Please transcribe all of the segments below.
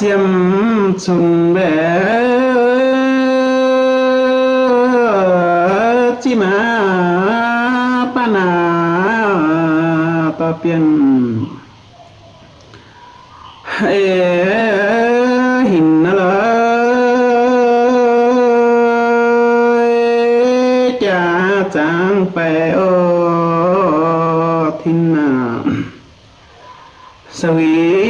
xiêm sùng bể. Chi mà pa na ta pian. Ê hình nó là cha chẳng phải ô thiên nào sao ý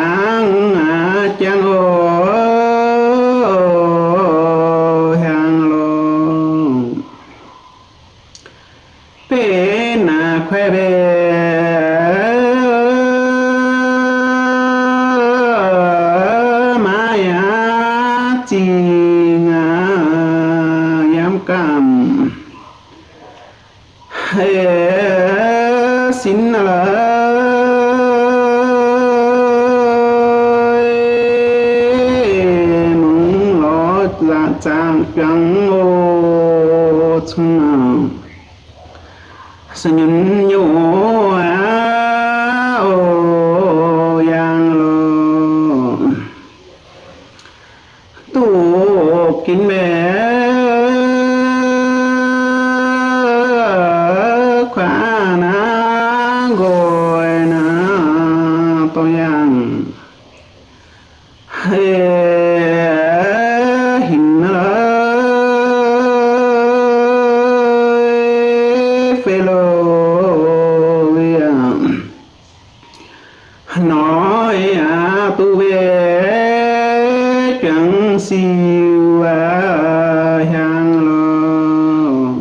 赞扬我从啊，是拥有。Siêu hàng lô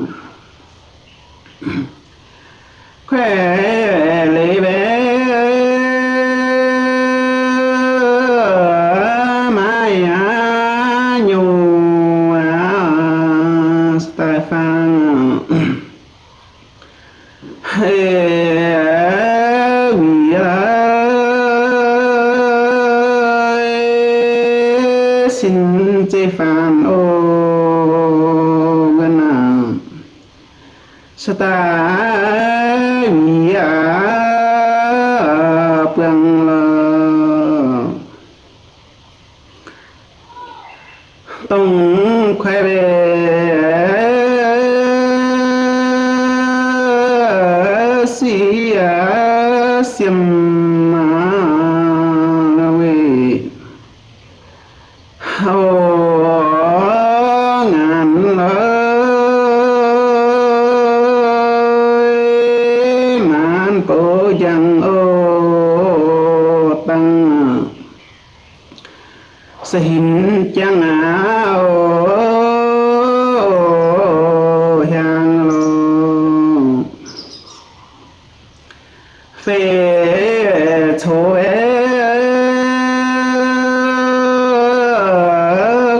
khỏe lấy bé mai á nhu á Stefan ta vì à bằng tông khoe về si xiêm tăng. Sẽ chăng chẳng áo hàng lô phê thô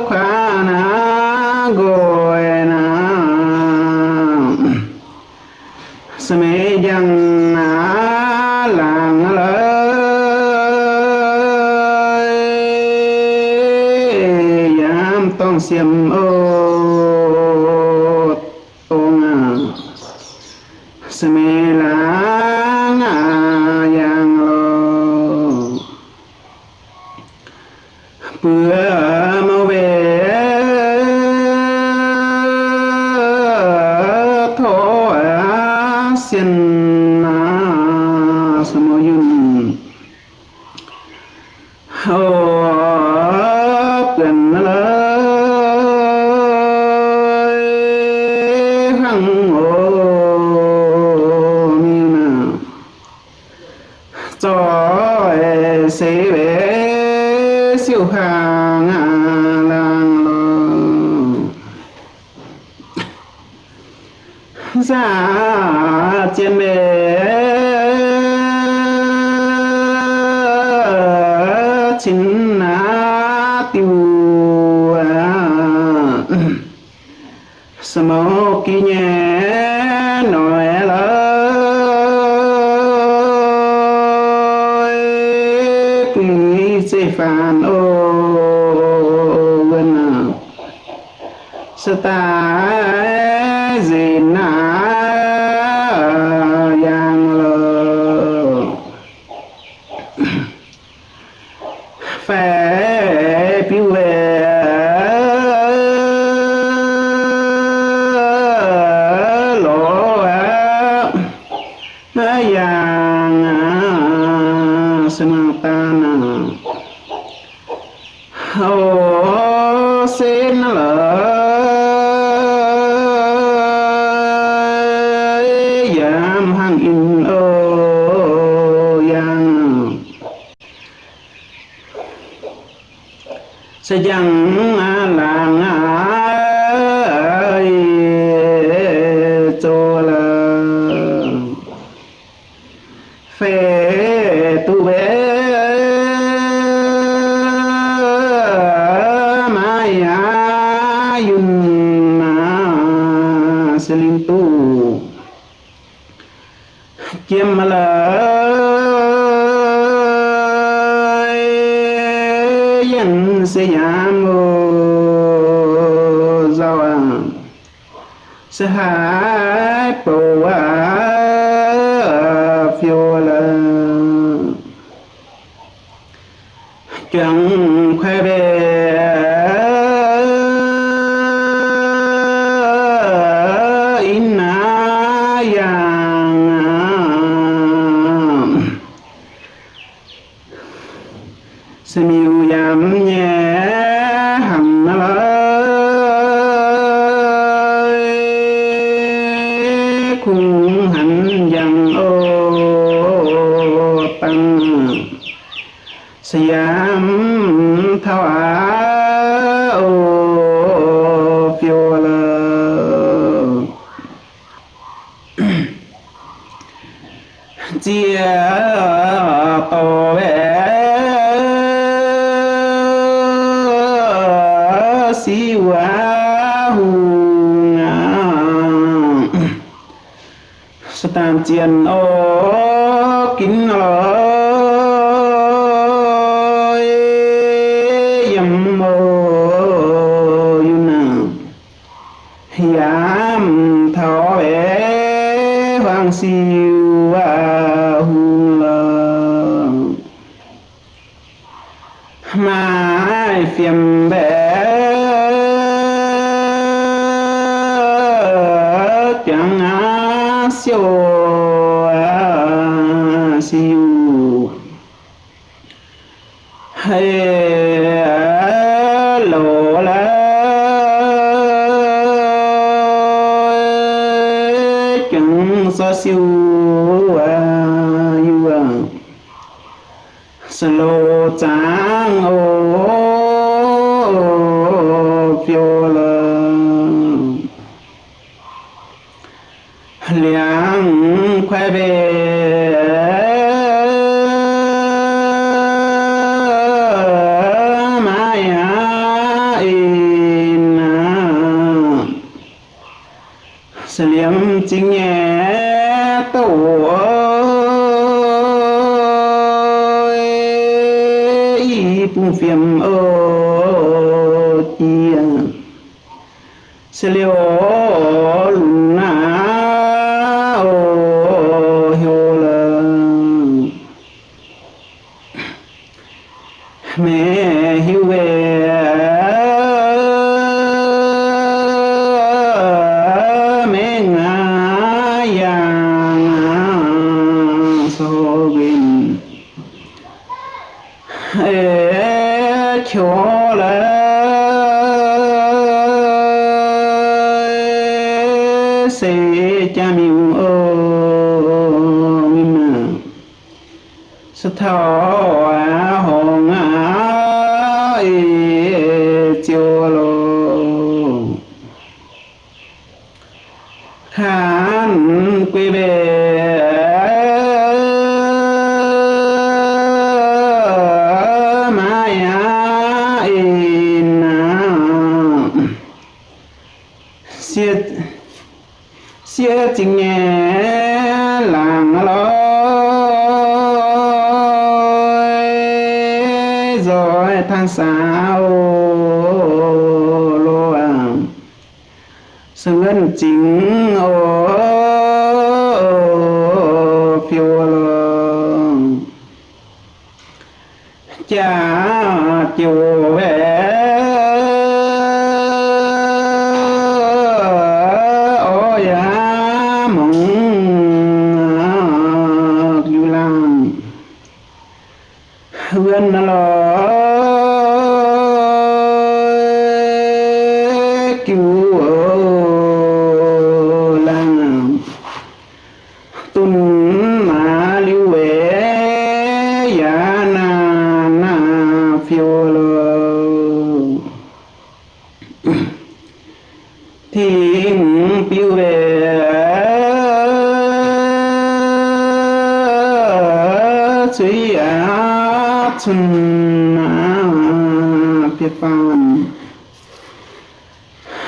khóa na ngồi na sa mê dân xiêm ô ô ngà sa mê làng à yang lô. Bữa mina. Cho sĩ bé siêu hàng à, làng lò giả trên bé chính là tiêu à. smoking ta gì na giang lơ phê piu về lỗ giang e. sinh ta sematana ô xin lời sẽ chẳng à làng ai cho là phê tu bé sẽ hai bộ à phiêu là chẳng khoe về in na chia tổ bé si quá hùng sa tam chiên ô kín ơi yam mô yuna yam thọ bé hoàng siêu lộ la chẳng so siêu á yêu à slo ô phiêu lơ liang khoe về chính nhẹ tổ ơi. Phùng phiền ơ chia sẽ liệu làng lối, rồi tháng sáu luôn sự ân chính, ô, phiêu luôn cha chiều về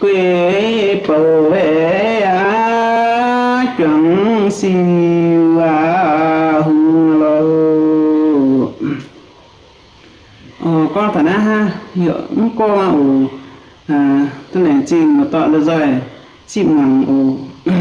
quê bầu vệ á chuẩn siêu á hùng lô. Ờ con thả ná ha hiệu con mà ồ à tôi này chìm mà tọa được rồi, chìm ngằng ồ